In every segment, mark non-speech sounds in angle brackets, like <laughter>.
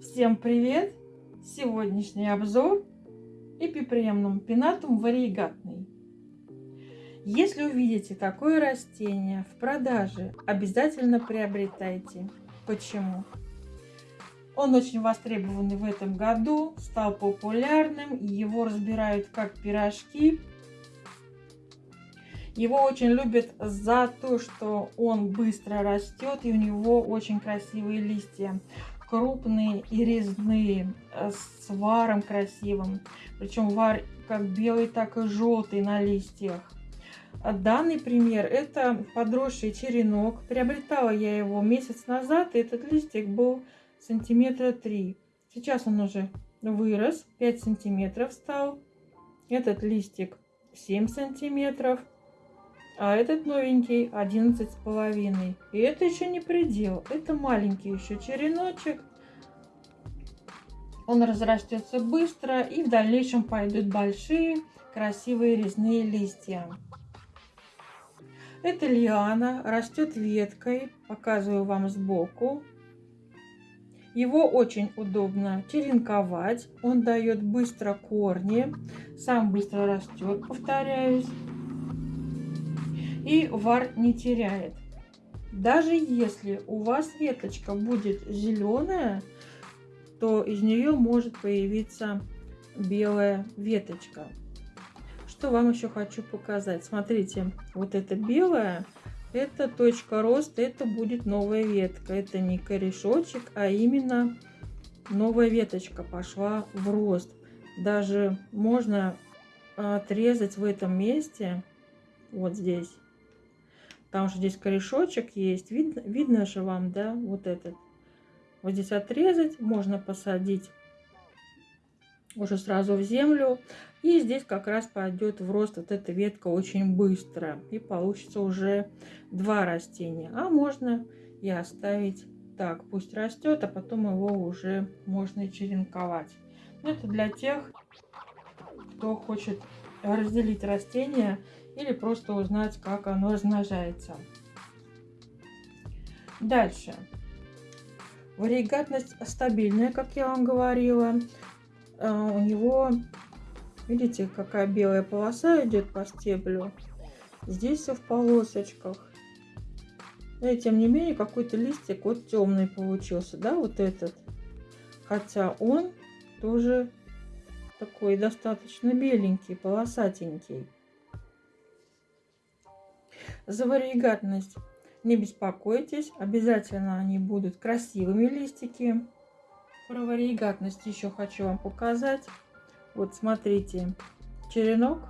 Всем привет! Сегодняшний обзор эпипремнум пинатум вариегатный. Если увидите такое растение в продаже, обязательно приобретайте. Почему? Он очень востребованный в этом году, стал популярным, его разбирают как пирожки. Его очень любят за то, что он быстро растет и у него очень красивые листья крупные и резные, э, с варом красивым. Причем вар как белый, так и желтый на листьях. А данный пример это подросший черенок. Приобретала я его месяц назад, и этот листик был сантиметра 3. Сейчас он уже вырос, 5 сантиметров стал. Этот листик 7 сантиметров а этот новенький 11 с половиной. И это еще не предел, это маленький еще череночек. Он разрастется быстро и в дальнейшем пойдут большие красивые резные листья. Это лиана, растет веткой, показываю вам сбоку. Его очень удобно черенковать, он дает быстро корни, сам быстро растет, повторяюсь и вар не теряет. Даже если у вас веточка будет зеленая, то из нее может появиться белая веточка. Что вам еще хочу показать. Смотрите, вот это белая, это точка роста, это будет новая ветка. Это не корешочек, а именно новая веточка пошла в рост. Даже можно отрезать в этом месте, вот здесь, там же здесь корешочек есть. Видно, видно же вам, да, вот этот. Вот здесь отрезать, можно посадить уже сразу в землю. И здесь как раз пойдет в рост вот эта ветка очень быстро. И получится уже два растения. А можно и оставить так. Пусть растет, а потом его уже можно и черенковать. Это для тех, кто хочет разделить растения или просто узнать, как оно размножается. Дальше. Варигатность стабильная, как я вам говорила. А, у него, видите, какая белая полоса идет по стеблю. Здесь все в полосочках. И тем не менее, какой-то листик вот темный получился, да, вот этот. Хотя он тоже такой достаточно беленький, полосатенький. За варигатность не беспокойтесь, обязательно они будут красивыми листики. Про варигатность еще хочу вам показать. Вот смотрите, черенок.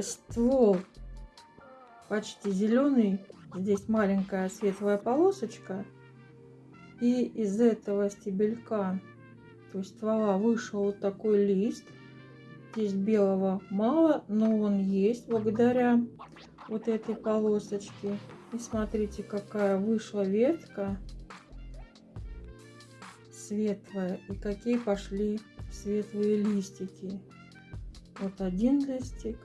Ствол почти зеленый. Здесь маленькая светлая полосочка. И из этого стебелька, то есть ствола, вышел вот такой лист. Здесь белого мало, но он есть благодаря вот этой полосочке. И смотрите, какая вышла ветка светлая. И какие пошли светлые листики. Вот один листик.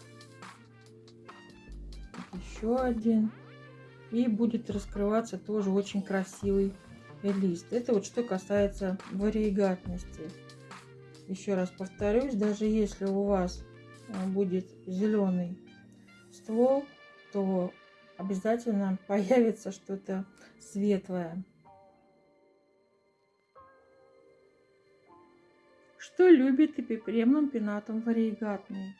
Еще один. И будет раскрываться тоже очень красивый лист. Это вот что касается вариегатности. Еще раз повторюсь, даже если у вас э, будет зеленый ствол, то обязательно <laughs> появится что-то светлое. Что любит эпипремном пенатом вариегатный?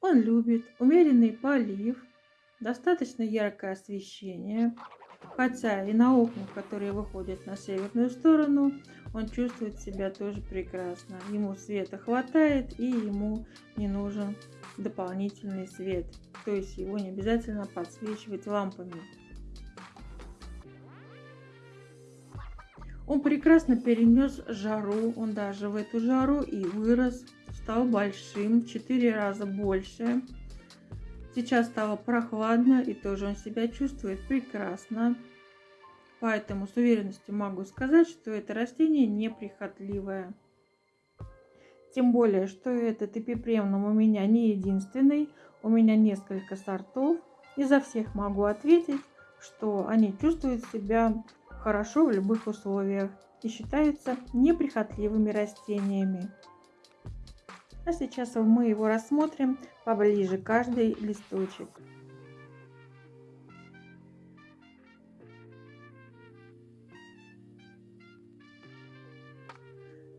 Он любит умеренный полив, достаточно яркое освещение, Хотя и на окнах, которые выходят на северную сторону, он чувствует себя тоже прекрасно. Ему света хватает и ему не нужен дополнительный свет. То есть его не обязательно подсвечивать лампами. Он прекрасно перенес жару, он даже в эту жару и вырос, стал большим, в 4 раза больше. Сейчас стало прохладно и тоже он себя чувствует прекрасно. Поэтому с уверенностью могу сказать, что это растение неприхотливое. Тем более, что этот эпипремнум у меня не единственный. У меня несколько сортов. И за всех могу ответить, что они чувствуют себя хорошо в любых условиях и считаются неприхотливыми растениями. А сейчас мы его рассмотрим поближе, каждый листочек.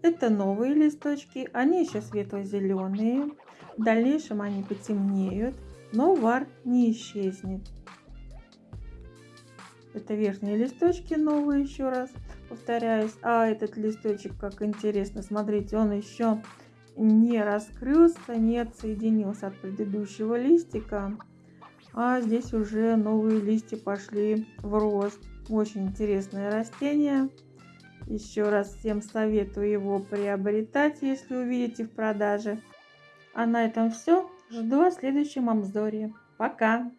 Это новые листочки, они еще светло-зеленые. В дальнейшем они потемнеют, но вар не исчезнет. Это верхние листочки новые, еще раз повторяюсь. А этот листочек, как интересно, смотрите, он еще не раскрылся, не отсоединился от предыдущего листика. А здесь уже новые листья пошли в рост. Очень интересное растение. Еще раз всем советую его приобретать, если увидите в продаже. А на этом все. Жду вас в следующем обзоре. Пока!